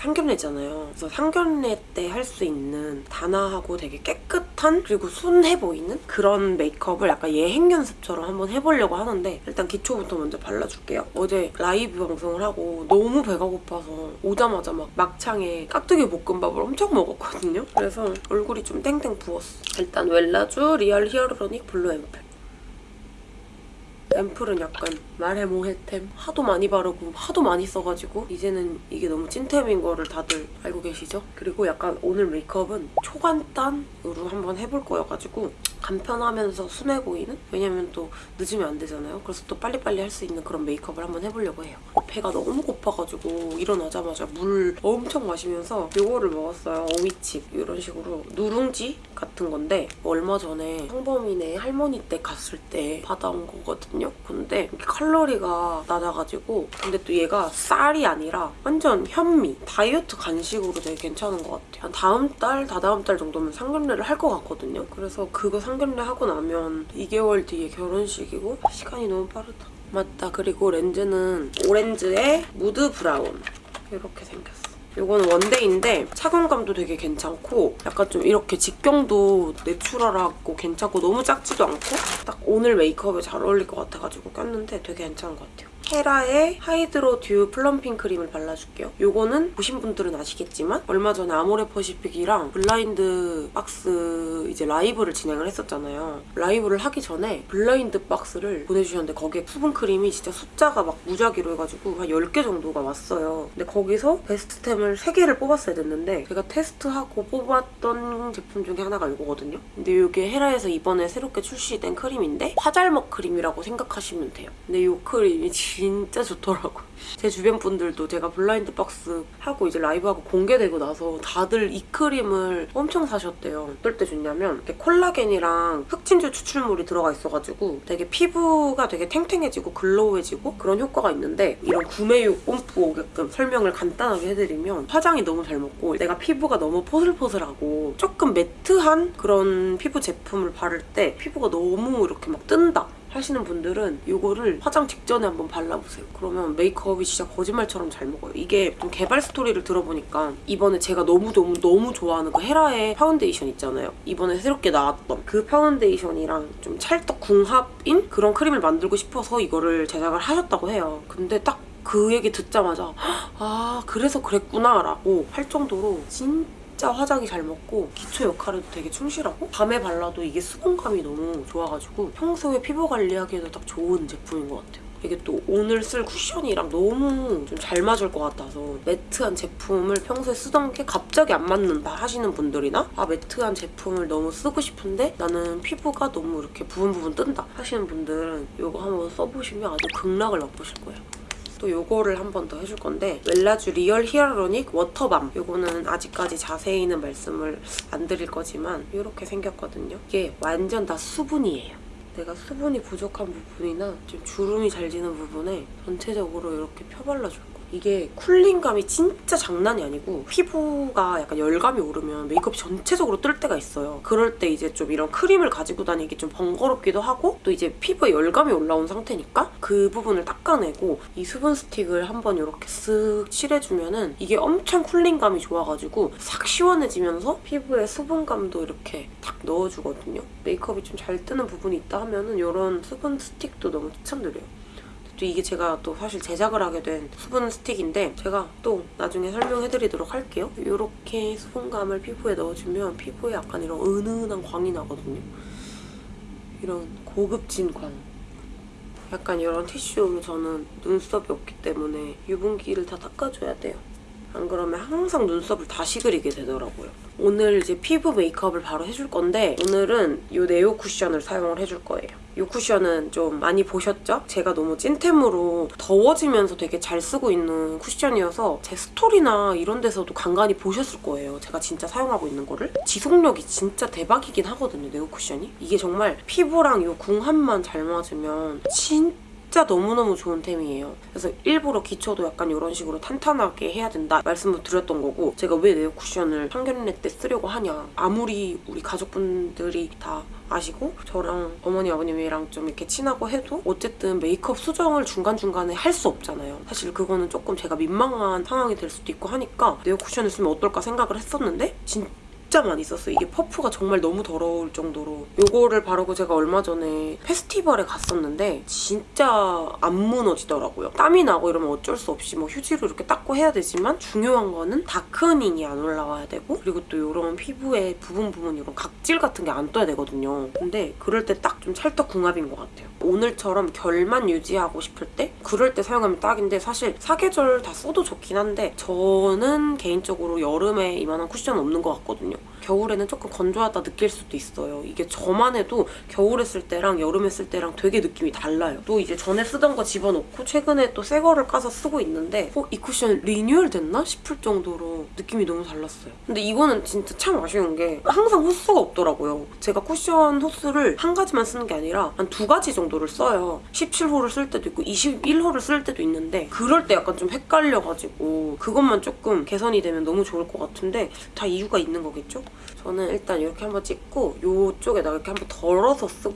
상견례잖아요. 그래서 상견례 때 할 수 있는 단아하고 되게 깨끗한 그리고 순해 보이는 그런 메이크업을 약간 예행 연습처럼 한번 해보려고 하는데 일단 기초부터 먼저 발라줄게요. 어제 라이브 방송을 하고 너무 배가 고파서 오자마자 막 막창에 깍두기 볶음밥을 엄청 먹었거든요. 그래서 얼굴이 좀 땡땡 부었어. 일단 웰라쥬 Real Hyaluronic Blue 앰플. 앰플은 약간 말해 뭐해템 하도 많이 바르고 하도 많이 써가지고 이제는 이게 너무 찐템인 거를 다들 알고 계시죠? 그리고 약간 오늘 메이크업은 초간단으로 한번 해볼 거여가지고 간편하면서 순해 보이는? 왜냐면 또 늦으면 안 되잖아요. 그래서 또 빨리빨리 할 수 있는 그런 메이크업을 한번 해보려고 해요. 배가 너무 고파가지고 일어나자마자 물 엄청 마시면서 이거를 먹었어요. 어미칩 이런 식으로 누룽지 같은 건데 얼마 전에 성범이네 할머니 때 갔을 때 받아온 거거든요. 근데 칼로리가 낮아가지고 근데 또 얘가 쌀이 아니라 완전 현미 다이어트 간식으로 되게 괜찮은 것 같아요. 한 다음 달, 다다음 달 정도면 상견례를 할 것 같거든요. 그래서 그거 상견례 하고 나면 2개월 뒤에 결혼식이고 시간이 너무 빠르다. 맞다. 그리고 렌즈는 오렌즈의 무드 브라운 이렇게 생겼어. 이거는 one day인데 착용감도 되게 괜찮고 약간 좀 이렇게 직경도 natural하고 괜찮고 너무 작지도 않고 딱 오늘 메이크업에 잘 어울릴 것 같아가지고 꼈는데 되게 괜찮은 것 같아요. 헤라의 Hydro Dew Plumping 크림을 발라줄게요. 이거는 보신 분들은 아시겠지만 얼마 전에 아모레 퍼시픽이랑 blind box 이제 라이브를 진행을 했었잖아요. 라이브를 하기 전에 blind box를 보내주셨는데 거기에 수분 크림이 진짜 숫자가 막 무작위로 해가지고 한 10개 정도가 왔어요. 근데 거기서 best템을 3개를 뽑았어야 됐는데 제가 테스트하고 뽑았던 제품 중에 하나가 이거거든요. 근데 이게 헤라에서 이번에 새롭게 출시된 크림인데 화잘먹 크림이라고 생각하시면 돼요. 근데 이 크림이 진짜 좋더라고요. 제 주변 분들도 제가 blind box 하고 이제 라이브하고 공개되고 나서 다들 이 크림을 엄청 사셨대요. 어떨 때 좋냐면 이렇게 콜라겐이랑 흑진주 추출물이 들어가 있어가지고 되게 피부가 되게 탱탱해지고 glow해지고 그런 효과가 있는데 이런 구매욕 뽐뿌 오게끔 설명을 간단하게 해드리면 화장이 너무 잘 먹고 내가 피부가 너무 포슬포슬하고 조금 매트한 그런 피부 제품을 바를 때 피부가 너무 이렇게 막 뜬다 하시는 분들은 이거를 화장 직전에 한번 발라보세요. 그러면 메이크업이 진짜 거짓말처럼 잘 먹어요. 이게 좀 개발 스토리를 들어보니까 이번에 제가 너무너무 너무 좋아하는 그 헤라의 파운데이션 있잖아요. 이번에 새롭게 나왔던 그 파운데이션이랑 좀 찰떡 궁합인 그런 크림을 만들고 싶어서 이거를 제작을 하셨다고 해요. 근데 딱그 얘기 듣자마자 아 그래서 그랬구나 라고 할 정도로 진짜 진짜 화장이 잘 먹고 기초 역할에도 되게 충실하고 밤에 발라도 이게 수분감이 너무 좋아가지고 평소에 피부 관리하기에도 딱 좋은 제품인 것 같아요. 이게 또 오늘 쓸 쿠션이랑 너무 좀 잘 맞을 것 같아서 매트한 제품을 평소에 쓰던 게 갑자기 안 맞는다 하시는 분들이나 아 매트한 제품을 너무 쓰고 싶은데 나는 피부가 너무 이렇게 부분 부분 뜬다 하시는 분들은 이거 한번 써보시면 아주 극락을 맛보실 거예요. 또 이거를 한 번 더 해줄 건데 웰라쥬 Real Hyaluronic Water Balm 이거는 아직까지 자세히는 말씀을 안 드릴 거지만 이렇게 생겼거든요. 이게 완전 다 수분이에요. 내가 수분이 부족한 부분이나 좀 주름이 잘 지는 부분에 전체적으로 이렇게 펴발라줄 거예요. 이게 cooling감이 진짜 장난이 아니고 피부가 약간 열감이 오르면 메이크업이 전체적으로 뜰 때가 있어요. 그럴 때 이제 좀 이런 크림을 가지고 다니기 좀 번거롭기도 하고 또 이제 피부에 열감이 올라온 상태니까 그 부분을 닦아내고 이 수분 스틱을 한번 이렇게 쓱 칠해주면 은 이게 엄청 cooling감이 좋아가지고 싹 시원해지면서 피부에 수분감도 이렇게 탁 넣어주거든요. 메이크업이 좀 잘 뜨는 부분이 있다 하면 은 이런 수분 스틱도 너무 추천드려요. 또 이게 제가 또 사실 제작을 하게 된 수분 스틱인데 제가 또 나중에 설명해드리도록 할게요. 이렇게 수분감을 피부에 넣어주면 피부에 약간 이런 은은한 광이 나거든요. 이런 고급진 광. 약간 이런 티슈로 저는 눈썹이 없기 때문에 유분기를 다 닦아줘야 돼요. 안 그러면 항상 눈썹을 다시 그리게 되더라고요. 오늘 이제 피부 메이크업을 바로 해줄 건데 오늘은 이 네오 쿠션을 사용을 해줄 거예요. 이 쿠션은 좀 많이 보셨죠? 제가 너무 찐템으로 더워지면서 되게 잘 쓰고 있는 쿠션이어서 제 스토리나 이런 데서도 간간히 보셨을 거예요. 제가 진짜 사용하고 있는 거를. 지속력이 진짜 대박이긴 하거든요, 네오 쿠션이. 이게 정말 피부랑 이 궁합만 잘 맞으면 진짜 진짜 너무너무 좋은 템이에요. 그래서 일부러 기초도 약간 이런 식으로 탄탄하게 해야 된다 말씀을 드렸던 거고 제가 왜 네오 쿠션을 상견례 때 쓰려고 하냐 아무리 우리 가족분들이 다 아시고 저랑 어머니 아버님이랑 좀 이렇게 친하고 해도 어쨌든 메이크업 수정을 중간중간에 할 수 없잖아요. 사실 그거는 조금 제가 민망한 상황이 될 수도 있고 하니까 네오 쿠션을 쓰면 어떨까 생각을 했었는데 진 진짜 많이 썼어요. 이게 퍼프가 정말 너무 더러울 정도로 요거를 바르고 제가 얼마 전에 페스티벌에 갔었는데 진짜 안 무너지더라고요. 땀이 나고 이러면 어쩔 수 없이 뭐 휴지로 이렇게 닦고 해야 되지만 중요한 거는 다크닝이 안 올라와야 되고 그리고 또 이런 피부에 부분 부분 이런 각질 같은 게 안 떠야 되거든요. 근데 그럴 때 딱 좀 찰떡궁합인 것 같아요. 오늘처럼 결만 유지하고 싶을 때 그럴 때 사용하면 딱인데 사실 사계절 다 써도 좋긴 한데 저는 개인적으로 여름에 이만한 쿠션 없는 것 같거든요. 겨울에는 조금 건조하다 느낄 수도 있어요. 이게 저만 해도 겨울에 쓸 때랑 여름에 쓸 때랑 되게 느낌이 달라요. 또 이제 전에 쓰던 거 집어넣고 최근에 또 새 거를 까서 쓰고 있는데 어? 이 쿠션 리뉴얼 됐나? 싶을 정도로 느낌이 너무 달랐어요. 근데 이거는 진짜 참 아쉬운 게 항상 호수가 없더라고요. 제가 쿠션 호수를 한 가지만 쓰는 게 아니라 한 두 가지 정도를 써요. 17호를 쓸 때도 있고 21호를 쓸 때도 있는데 그럴 때 약간 좀 헷갈려가지고 그것만 조금 개선이 되면 너무 좋을 것 같은데 다 이유가 있는 거겠죠? 저는 일단 이렇게 한번 찍고 이쪽에다 이렇게 한번 덜어서 쓰,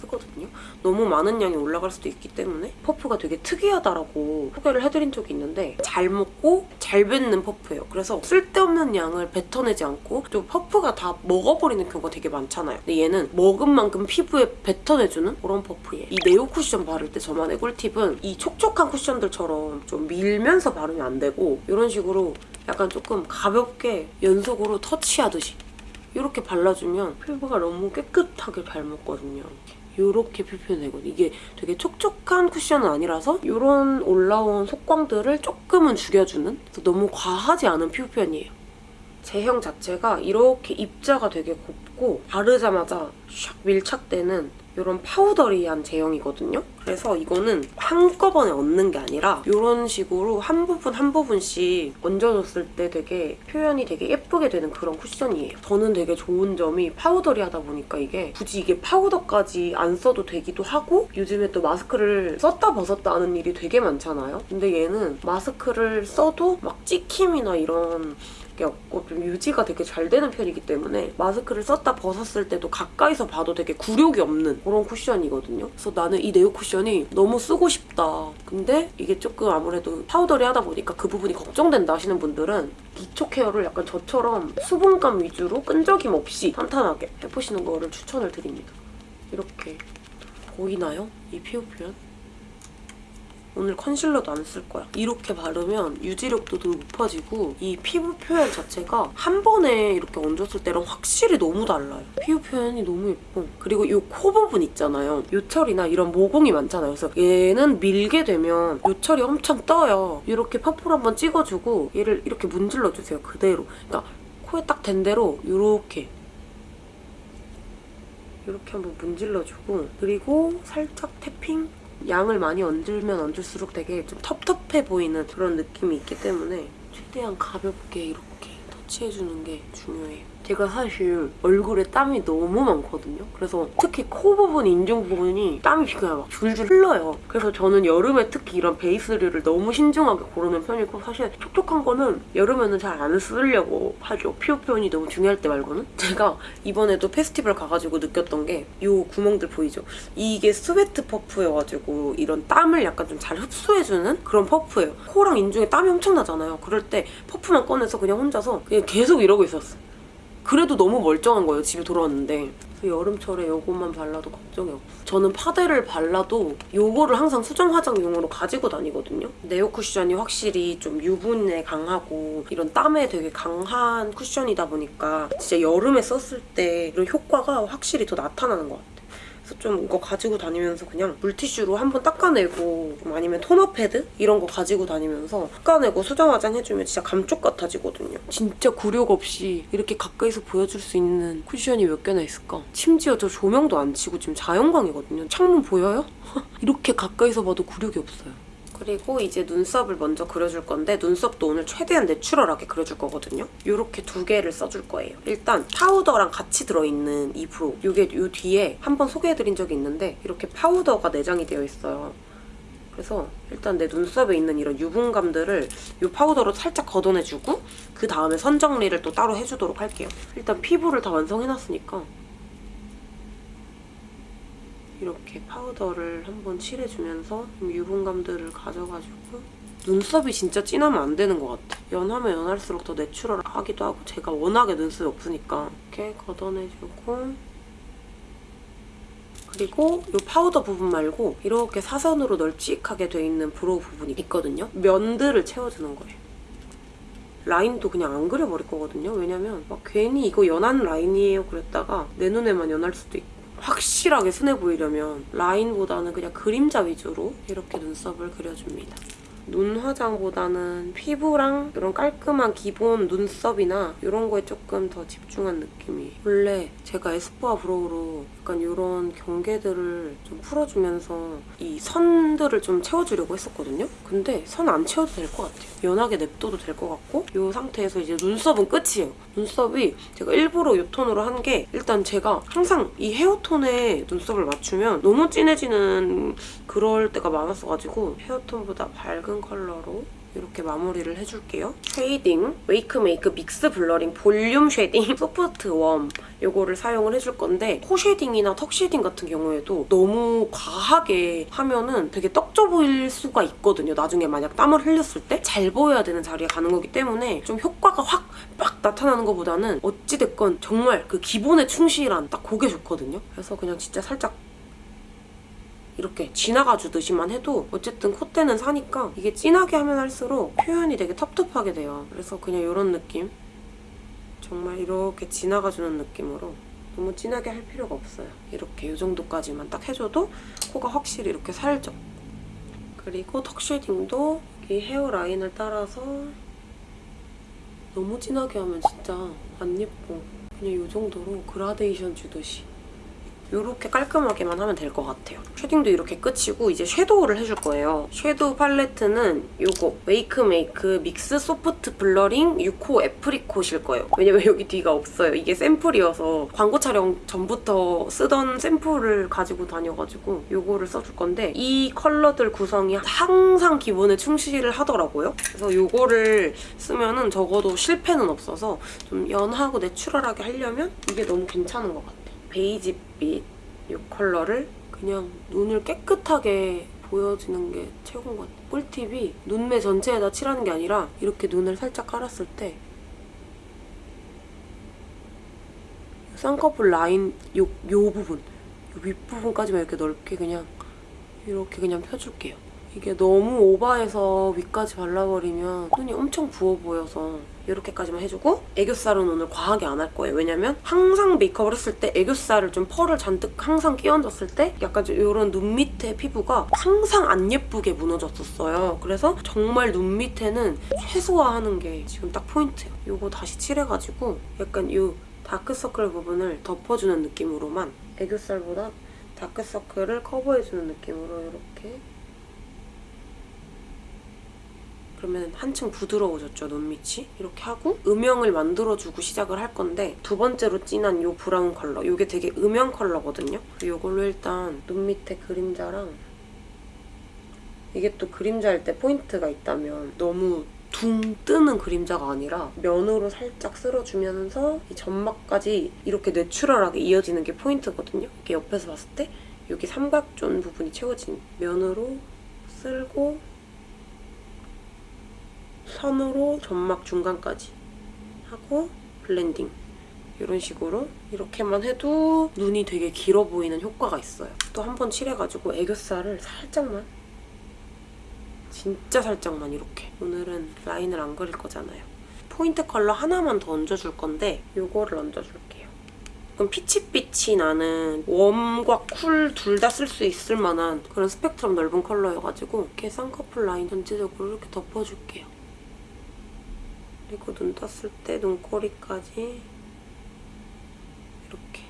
쓰거든요. 너무 많은 양이 올라갈 수도 있기 때문에 퍼프가 되게 특이하다라고 소개를 해드린 적이 있는데 잘 먹고 잘 뱉는 퍼프예요. 그래서 쓸데없는 양을 뱉어내지 않고 좀 퍼프가 다 먹어버리는 경우가 되게 많잖아요. 근데 얘는 먹은 만큼 피부에 뱉어내주는 그런 퍼프예요. 이 네오 쿠션 바를 때 저만의 꿀팁은 이 촉촉한 쿠션들처럼 좀 밀면서 바르면 안 되고 이런 식으로 약간 조금 가볍게 연속으로 터치하듯이 이렇게 발라주면 피부가 너무 깨끗하게 잘 먹거든요. 이렇게 표현되거든요. 이게 되게 촉촉한 쿠션은 아니라서 이런 올라온 속광들을 조금은 죽여주는 너무 과하지 않은 표현이에요. 제형 자체가 이렇게 입자가 되게 곱고 바르자마자 샥 밀착되는 이런 파우더리한 제형이거든요. 그래서 이거는 한꺼번에 얹는 게 아니라 이런 식으로 한 부분 한 부분씩 얹어줬을 때 되게 표현이 되게 예쁘게 되는 그런 쿠션이에요. 저는 되게 좋은 점이 파우더리하다 보니까 이게 굳이 이게 파우더까지 안 써도 되기도 하고 요즘에 또 마스크를 썼다 벗었다 하는 일이 되게 많잖아요. 근데 얘는 마스크를 써도 막 찍힘이나 이런 게 없고 좀 유지가 되게 잘 되는 편이기 때문에 마스크를 썼다 벗었을 때도 가까이서 봐도 되게 굴욕이 없는 그런 쿠션이거든요. 그래서 나는 이 네오 쿠션이 너무 쓰고 싶다. 근데 이게 조금 아무래도 powdery 하다 보니까 그 부분이 걱정된다 하시는 분들은 기초 케어를 약간 저처럼 수분감 위주로 끈적임 없이 탄탄하게 해보시는 거를 추천을 드립니다. 이렇게 보이나요? 이 피부 표현? 오늘 컨실러도 안 쓸 거야. 이렇게 바르면 유지력도 더 높아지고 이 피부 표현 자체가 한 번에 이렇게 얹었을 때랑 확실히 너무 달라요. 피부 표현이 너무 예뻐. 그리고 이 코 부분 있잖아요. 요철이나 이런 모공이 많잖아요. 그래서 얘는 밀게 되면 요철이 엄청 떠요. 이렇게 퍼플 한번 찍어주고 얘를 이렇게 문질러주세요. 그대로. 그러니까 코에 딱댄 대로 이렇게 이렇게 한번 문질러주고 그리고 살짝 태핑 양을 많이 얹으면 얹을수록 되게 좀 텁텁해 보이는 그런 느낌이 있기 때문에 최대한 가볍게 이렇게 터치해주는 게 중요해요. 제가 사실 얼굴에 땀이 너무 많거든요. 그래서 특히 코 부분, 인중 부분이 땀이 그냥 막 줄줄 흘러요. 그래서 저는 여름에 특히 이런 베이스류를 너무 신중하게 고르는 편이고 사실 촉촉한 거는 여름에는 잘 안 쓰려고 하죠. 피부 표현이 너무 중요할 때 말고는. 제가 이번에도 페스티벌 가가지고 느꼈던 게 이 구멍들 보이죠? 이게 sweat 퍼프여가지고 이런 땀을 약간 좀 잘 흡수해주는 그런 퍼프예요. 코랑 인중에 땀이 엄청 나잖아요. 그럴 때 퍼프만 꺼내서 그냥 혼자서 그냥 계속 이러고 있었어요. 그래도 너무 멀쩡한 거예요, 집에 돌아왔는데. 그래서 여름철에 이것만 발라도 걱정이 없어. 저는 파데를 발라도 이거를 항상 수정 화장용으로 가지고 다니거든요. 네오 쿠션이 확실히 좀 유분에 강하고 이런 땀에 되게 강한 쿠션이다 보니까 진짜 여름에 썼을 때 이런 효과가 확실히 더 나타나는 것 같아요. 그래서 좀 이거 가지고 다니면서 그냥 물티슈로 한번 닦아내고 좀 아니면 토너 패드 이런 거 가지고 다니면서 닦아내고 수정 화장 해주면 진짜 감쪽 같아지거든요. 진짜 굴욕 없이 이렇게 가까이서 보여줄 수 있는 쿠션이 몇 개나 있을까? 심지어 저 조명도 안 치고 지금 자연광이거든요. 창문 보여요? 이렇게 가까이서 봐도 굴욕이 없어요. 그리고 이제 눈썹을 먼저 그려줄 건데 눈썹도 오늘 최대한 내추럴하게 그려줄 거거든요. 이렇게 두 개를 써줄 거예요. 일단 파우더랑 같이 들어있는 이 brow. 이게 이 뒤에 한번 소개해드린 적이 있는데 이렇게 파우더가 내장이 되어 있어요. 그래서 일단 내 눈썹에 있는 이런 유분감들을 이 파우더로 살짝 걷어내주고 그 다음에 선 정리를 또 따로 해주도록 할게요. 일단 피부를 다 완성해놨으니까 이렇게 파우더를 한번 칠해주면서 좀 유분감들을 가져가지고 눈썹이 진짜 진하면 안 되는 것 같아. 연하면 연할수록 더 내추럴하기도 하고 제가 워낙에 눈썹이 없으니까 이렇게 걷어내주고 그리고 이 파우더 부분 말고 이렇게 사선으로 널찍하게 돼 있는 brow 부분이 있거든요. 면들을 채워주는 거예요. 라인도 그냥 안 그려버릴 거거든요. 왜냐면 막 괜히 이거 연한 라인이에요 그랬다가 내 눈에만 연할 수도 있고 확실하게 순해 보이려면 라인보다는 그냥 그림자 위주로 이렇게 눈썹을 그려줍니다. 눈 화장보다는 피부랑 이런 깔끔한 기본 눈썹이나 이런 거에 조금 더 집중한 느낌이 원래 제가 에스쁘아 brow로 약간 이런 경계들을 좀 풀어주면서 이 선들을 좀 채워주려고 했었거든요. 근데 선 안 채워도 될 것 같아요. 연하게 냅둬도 될 것 같고 이 상태에서 이제 눈썹은 끝이에요. 눈썹이 제가 일부러 이 톤으로 한 게 일단 제가 항상 이 헤어톤에 눈썹을 맞추면 너무 진해지는 그럴 때가 많았어가지고 헤어톤보다 밝은 컬러로 이렇게 마무리를 해줄게요. Shading, 웨이크메이크 Mix Blurring Volume Shading Soft Warm 이거를 사용을 해줄 건데 코 shading이나 턱 shading 같은 경우에도 너무 과하게 하면은 되게 떡져 보일 수가 있거든요. 나중에 만약 땀을 흘렸을 때 잘 보여야 되는 자리에 가는 거기 때문에 좀 효과가 확 빡 나타나는 것보다는 어찌됐건 정말 그 기본에 충실한 딱 그게 좋거든요. 그래서 그냥 진짜 살짝 이렇게 지나가 주듯이만 해도 어쨌든 콧대는 사니까 이게 진하게 하면 할수록 표현이 되게 텁텁하게 돼요. 그래서 그냥 이런 느낌 정말 이렇게 지나가 주는 느낌으로 너무 진하게 할 필요가 없어요. 이렇게 이 정도까지만 딱 해줘도 코가 확실히 이렇게 살죠. 그리고 턱 쉐딩도 이 hairline을 따라서 너무 진하게 하면 진짜 안 예뻐. 그냥 이 정도로 그라데이션 주듯이 이렇게 깔끔하게만 하면 될 것 같아요. shading도 이렇게 끝이고 이제 섀도우를 해줄 거예요. 섀도우 팔레트는 이거 웨이크메이크 믹스 소프트 블러링 6호 애프리콧일 거예요. 왜냐면 여기 뒤가 없어요. 이게 샘플이어서 광고 촬영 전부터 쓰던 샘플을 가지고 다녀가지고 이거를 써줄 건데 이 컬러들 구성이 항상 기본에 충실을 하더라고요. 그래서 이거를 쓰면 은 적어도 실패는 없어서 좀 연하고 내추럴하게 하려면 이게 너무 괜찮은 것 같아요. 베이지빛 이 컬러를 그냥 눈을 깨끗하게 보여지는 게 최고인 것 같아요. 꿀팁이 눈매 전체에다 칠하는 게 아니라 이렇게 눈을 살짝 깔았을 때 쌍꺼풀 라인 요, 요 부분 요 윗부분까지만 이렇게 넓게 그냥 이렇게 그냥 펴줄게요. 이게 너무 오버해서 위까지 발라버리면 눈이 엄청 부어 보여서 이렇게까지만 해주고 애교살은 오늘 과하게 안 할 거예요. 왜냐면 항상 메이크업을 했을 때 애교살을 좀 펄을 잔뜩 항상 끼얹었을 때 약간 좀 이런 눈 밑에 피부가 항상 안 예쁘게 무너졌었어요. 그래서 정말 눈 밑에는 최소화하는 게 지금 딱 포인트예요. 이거 다시 칠해가지고 약간 이 다크서클 부분을 덮어주는 느낌으로만 애교살보다 다크서클을 커버해주는 느낌으로 이렇게 그러면 한층 부드러워졌죠, 눈밑이? 이렇게 하고 음영을 만들어주고 시작을 할 건데 두 번째로 진한 이 브라운 컬러. 이게 되게 음영 컬러거든요. 이걸로 일단 눈밑에 그림자랑 이게 또 그림자일 때 포인트가 있다면 너무 둥 뜨는 그림자가 아니라 면으로 살짝 쓸어주면서 이 점막까지 이렇게 내추럴하게 이어지는 게 포인트거든요. 이렇게 옆에서 봤을 때 여기 삼각존 부분이 채워진 면으로 쓸고 선으로 점막 중간까지 하고 blending 이런 식으로 이렇게만 해도 눈이 되게 길어 보이는 효과가 있어요. 또 한 번 칠해가지고 애교살을 살짝만 진짜 살짝만 이렇게 오늘은 라인을 안 그릴 거잖아요. 포인트 컬러 하나만 더 얹어줄 건데 이거를 얹어줄게요. 그럼 peach빛이 나는 warm과 cool 둘 다 쓸 수 있을 만한 그런 스펙트럼 넓은 컬러여가지고 이렇게 쌍꺼풀 라인 전체적으로 이렇게 덮어줄게요. 그리고 눈 떴을 때 눈꼬리까지 이렇게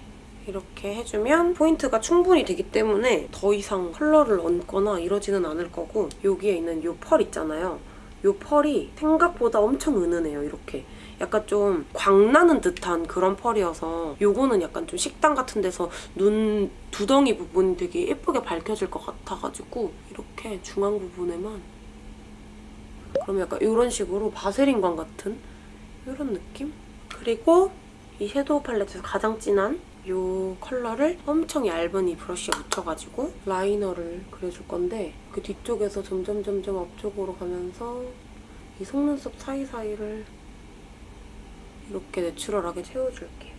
이렇게 해주면 포인트가 충분히 되기 때문에 더 이상 컬러를 얹거나 이러지는 않을 거고 여기에 있는 이 펄 있잖아요. 이 펄이 생각보다 엄청 은은해요, 이렇게. 약간 좀 광나는 듯한 그런 펄이어서 요거는 약간 좀 식당 같은 데서 눈 두덩이 부분이 되게 예쁘게 밝혀질 것 같아가지고 이렇게 중앙 부분에만 그럼 약간 이런 식으로 바세린광 같은 이런 느낌? 그리고 이 섀도우 팔레트에서 가장 진한 이 컬러를 엄청 얇은 이 브러쉬에 묻혀가지고 라이너를 그려줄 건데 그 뒤쪽에서 점점 점점 앞쪽으로 가면서 이 속눈썹 사이사이를 이렇게 내추럴하게 채워줄게요.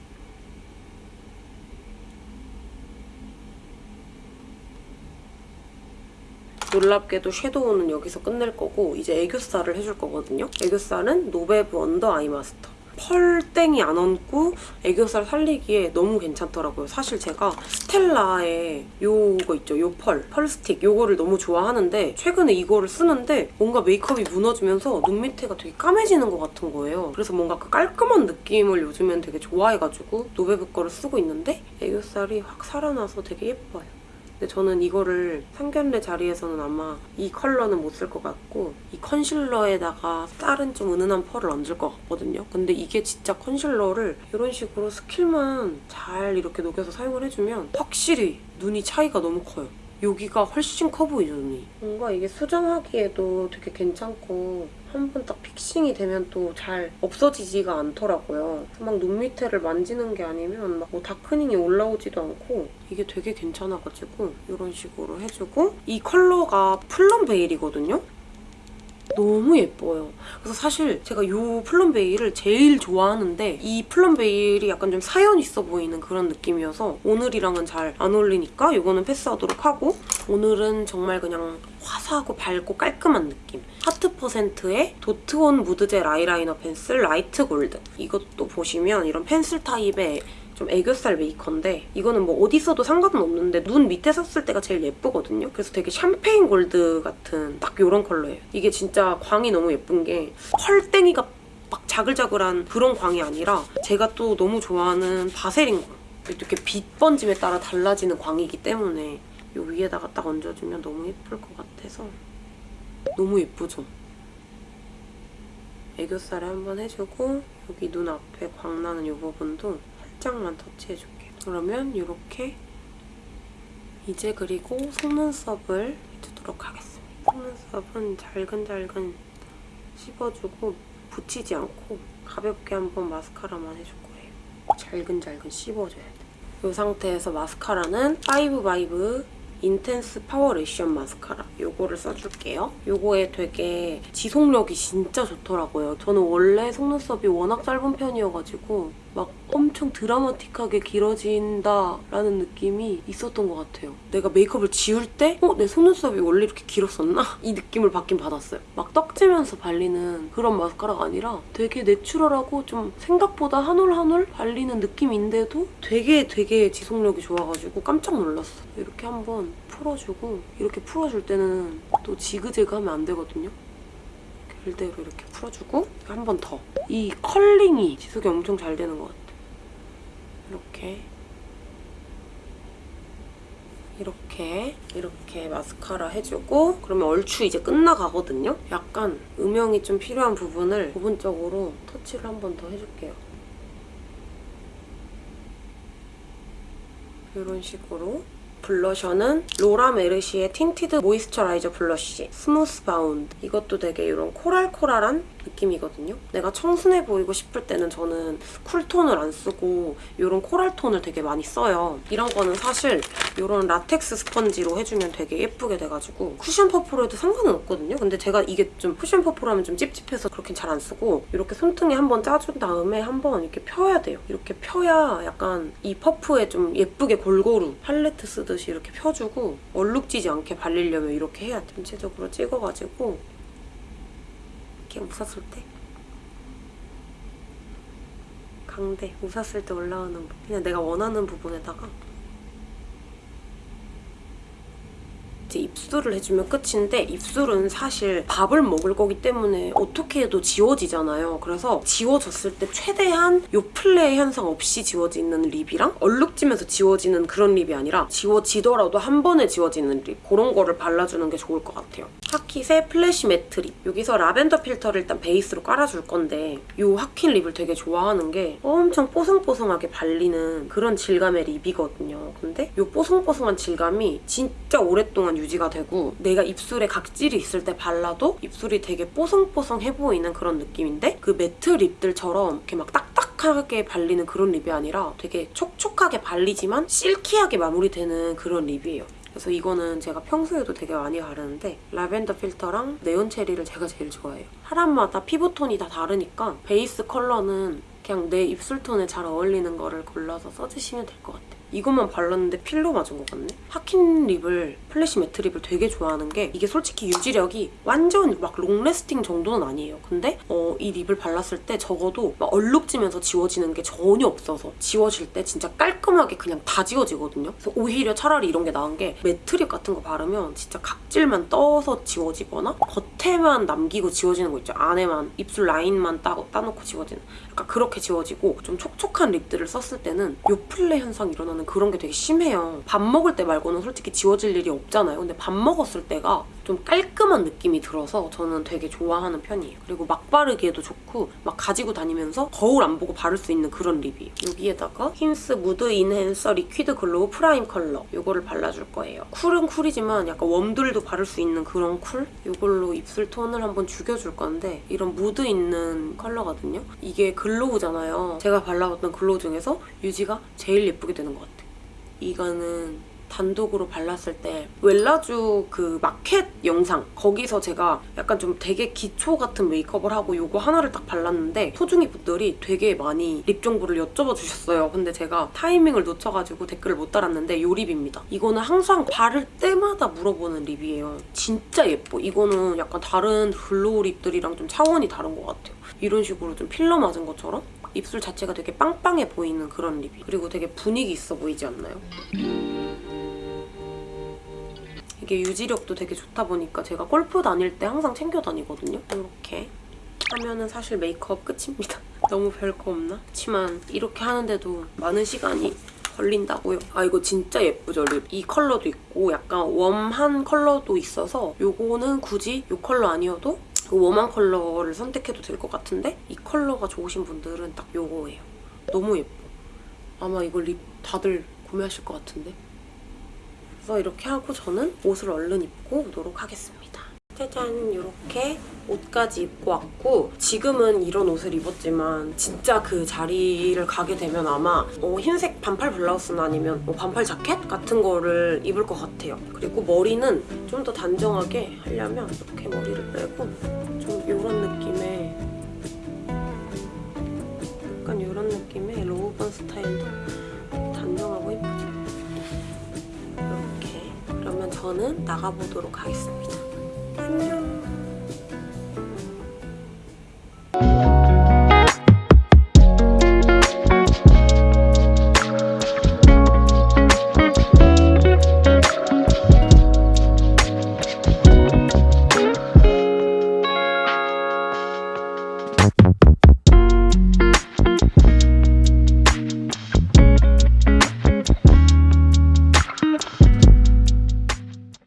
놀랍게도 섀도우는 여기서 끝낼 거고 이제 애교살을 해줄 거거든요. 애교살은 노베브 언더 아이 마스터. 펄땡이 안 얹고 애교살 살리기에 너무 괜찮더라고요. 사실 제가 스텔라의 요거 있죠? 요 펄, 펄 스틱 요거를 너무 좋아하는데 최근에 이거를 쓰는데 뭔가 메이크업이 무너지면서 눈 밑에가 되게 까매지는 것 같은 거예요. 그래서 뭔가 그 깔끔한 느낌을 요즘엔 되게 좋아해가지고 노베브 거를 쓰고 있는데 애교살이 확 살아나서 되게 예뻐요. 근데 저는 이거를 상견례 자리에서는 아마 이 컬러는 못 쓸 것 같고 이 컨실러에다가 다른 좀 은은한 펄을 얹을 것 같거든요. 근데 이게 진짜 컨실러를 이런 식으로 스킬만 잘 이렇게 녹여서 사용을 해주면 확실히 눈이 차이가 너무 커요. 여기가 훨씬 커 보이죠, 눈이. 뭔가 이게 수정하기에도 되게 괜찮고 한 번 딱 fixing이 되면 또 잘 없어지지가 않더라고요. 막 눈 밑에를 만지는 게 아니면 막 뭐 darkening이 올라오지도 않고 이게 되게 괜찮아가지고 이런 식으로 해주고 이 컬러가 플럼 베일이거든요? 너무 예뻐요. 그래서 사실 제가 이 플럼 베일을 제일 좋아하는데 이 플럼 베일이 약간 좀 사연 있어 보이는 그런 느낌이어서 오늘이랑은 잘 안 어울리니까 이거는 패스하도록 하고 오늘은 정말 그냥 화사하고 밝고 깔끔한 느낌. 하트 퍼센트의 도트온 무드젤 아이라이너 펜슬 라이트 골드. 이것도 보시면 이런 펜슬 타입의 좀 애교살 메이커인데 이거는 뭐 어디 써도 상관은 없는데 눈 밑에 썼을 때가 제일 예쁘거든요. 그래서 되게 샴페인 골드 같은 딱 이런 컬러예요. 이게 진짜 광이 너무 예쁜 게 펄땡이가 막 자글자글한 그런 광이 아니라 제가 또 너무 좋아하는 바세린 광. 이렇게 빛 번짐에 따라 달라지는 광이기 때문에 이 위에다가 딱 얹어주면 너무 예쁠 것 같아서 너무 예쁘죠? 애교살에 한번 해주고 여기 눈 앞에 광 나는 이 부분도 살짝만 터치해줄게요. 그러면 이렇게 이제 그리고 속눈썹을 해주도록 하겠습니다. 속눈썹은 잘근잘근 씹어주고 붙이지 않고 가볍게 한번 마스카라만 해줄 거예요. 잘근잘근 씹어줘야 돼. 이 상태에서 마스카라는 파이브바이브 인텐스 파워 레시션 마스카라 요거를 써줄게요. 요거에 되게 지속력이 진짜 좋더라고요. 저는 원래 속눈썹이 워낙 짧은 편이어가지고 막 엄청 드라마틱하게 길어진다라는 느낌이 있었던 것 같아요. 내가 메이크업을 지울 때 어? 내 속눈썹이 원래 이렇게 길었었나? 이 느낌을 받긴 받았어요. 막 떡지면서 발리는 그런 마스카라가 아니라 되게 내추럴하고 좀 생각보다 한 올 한 올 발리는 느낌인데도 되게 되게 지속력이 좋아가지고 깜짝 놀랐어. 이렇게 한번 풀어주고 이렇게 풀어줄 때는 또 지그재그 하면 안 되거든요. 길대로 이렇게 풀어주고 한 번 더. 이 컬링이 지속이 엄청 잘 되는 것 같아요. 이렇게 이렇게 이렇게 마스카라 해주고 그러면 얼추 이제 끝나가거든요? 약간 음영이 좀 필요한 부분을 부분적으로 터치를 한 번 더 해줄게요. 이런 식으로 블러셔는 Laura Mercier의 Tinted Moisturizer Blush Southbound. 이것도 되게 이런 coral coral한 느낌이거든요. 내가 청순해 보이고 싶을 때는 저는 cool tone을 안 쓰고 이런 coral tone을 되게 많이 써요. 이런 거는 사실 이런 라텍스 스펀지로 해주면 되게 예쁘게 돼가지고 쿠션 퍼프로 해도 상관은 없거든요. 근데 제가 이게 좀 쿠션 퍼프로 하면 좀 찝찝해서 그렇게 잘 안 쓰고 이렇게 손등에 한번 짜준 다음에 한번 이렇게 펴야 돼요. 이렇게 펴야 약간 이 퍼프에 좀 예쁘게 골고루 팔레트 쓰듯이 이렇게 펴주고 얼룩지지 않게 발리려면 이렇게 해야 돼. 전체적으로 찍어가지고 이렇게 웃었을 때 강대 웃었을 때 올라오는 그냥 내가 원하는 부분에다가 이제 입술을 해주면 끝인데 입술은 사실 밥을 먹을 거기 때문에 어떻게 해도 지워지잖아요. 그래서 지워졌을 때 최대한 요 플레이 현상 없이 지워지는 립이랑 얼룩지면서 지워지는 그런 립이 아니라 지워지더라도 한 번에 지워지는 립 그런 거를 발라주는 게 좋을 것 같아요. Hakit의 flash matte lip 여기서 Lavender Filter를 일단 베이스로 깔아줄 건데 이 Hakit lip을 되게 좋아하는 게 엄청 뽀송뽀송하게 발리는 그런 질감의 lip이거든요. 근데 이 뽀송뽀송한 질감이 진짜 오랫동안 유지가 되고 내가 입술에 각질이 있을 때 발라도 입술이 되게 뽀송뽀송해 보이는 그런 느낌인데 그 matte lip들처럼 이렇게 막 딱딱한 바삭하게 발리는 그런 lip이 아니라 되게 촉촉하게 발리지만 silky하게 마무리되는 그런 lip이에요. 그래서 이거는 제가 평소에도 되게 많이 바르는데 Lavender Filter랑 Neon Cherry를 제가 제일 좋아해요. 사람마다 피부톤이 다 다르니까 베이스 컬러는 그냥 내 입술톤에 잘 어울리는 거를 골라서 써주시면 될 것 같아요. 이것만 발랐는데 필러 맞은 것 같네? Hakit lip을, flash matte lip을 되게 좋아하는 게 이게 솔직히 유지력이 완전 막 long-lasting 정도는 아니에요. 근데 어, 이 lip을 발랐을 때 적어도 막 얼룩지면서 지워지는 게 전혀 없어서 지워질 때 진짜 깔끔하게 그냥 다 지워지거든요. 그래서 오히려 차라리 이런 게 나은 게 matte lip 같은 거 바르면 진짜 각질만 떠서 지워지거나 겉에만 남기고 지워지는 거 있죠. 안에만 입술 라인만 따, 따놓고 지워지는 약간 그렇게 지워지고 좀 촉촉한 lip들을 썼을 때는 요플레 현상 일어나는 그런 게 되게 심해요. 밥 먹을 때 말고는 솔직히 지워질 일이 없잖아요. 근데 밥 먹었을 때가 좀 깔끔한 느낌이 들어서 저는 되게 좋아하는 편이에요. 그리고 막 바르기에도 좋고 막 가지고 다니면서 거울 안 보고 바를 수 있는 그런 lip이에요. 여기에다가 hince Mood Enhancer Liquid Glow Prime 컬러 이거를 발라줄 거예요. cool은 cool이지만 약간 warm들도 바를 수 있는 그런 cool? 이걸로 입술 톤을 한번 죽여줄 건데 이런 무드 있는 컬러거든요. 이게 glow잖아요. 제가 발라봤던 glow 중에서 유지가 제일 예쁘게 되는 것 같아요. 이거는 단독으로 발랐을 때 웰라주 그 마켓 영상 거기서 제가 약간 좀 되게 기초 같은 메이크업을 하고 요거 하나를 딱 발랐는데 소중이 분들이 되게 많이 lip 정보를 여쭤봐 주셨어요. 근데 제가 타이밍을 놓쳐가지고 댓글을 못 달았는데 요 lip입니다. 이거는 항상 바를 때마다 물어보는 lip이에요. 진짜 예뻐. 이거는 약간 다른 glow lip들이랑 좀 차원이 다른 것 같아요. 이런 식으로 좀 필러 맞은 것처럼 입술 자체가 되게 빵빵해 보이는 그런 lip이 그리고 되게 분위기 있어 보이지 않나요? 이게 유지력도 되게 좋다 보니까 제가 골프 다닐 때 항상 챙겨 다니거든요. 이렇게 하면은 사실 메이크업 끝입니다. 너무 별거 없나? 그렇지만 이렇게 하는데도 많은 시간이 걸린다고요. 아 이거 진짜 예쁘죠 lip. 이 컬러도 있고 약간 warm한 컬러도 있어서 요거는 굳이 이 컬러 아니어도 그 warm한 컬러를 선택해도 될 것 같은데 이 컬러가 좋으신 분들은 딱 요거예요. 너무 예뻐. 아마 이거 lip 다들 구매하실 것 같은데. 그래서 이렇게 하고 저는 옷을 얼른 입고 오도록 하겠습니다. 짜잔 이렇게 옷까지 입고 왔고 지금은 이런 옷을 입었지만 진짜 그 자리를 가게 되면 아마 어, 흰색 반팔 블라우스나 아니면 뭐 반팔 자켓 같은 거를 입을 것 같아요. 그리고 머리는 좀 더 단정하게 하려면 이렇게 머리를 빼고 좀 이런 느낌의 약간 이런 느낌의 로우번 스타일도 단정하고 예쁘죠? 이렇게 그러면 저는 나가보도록 하겠습니다. 안녕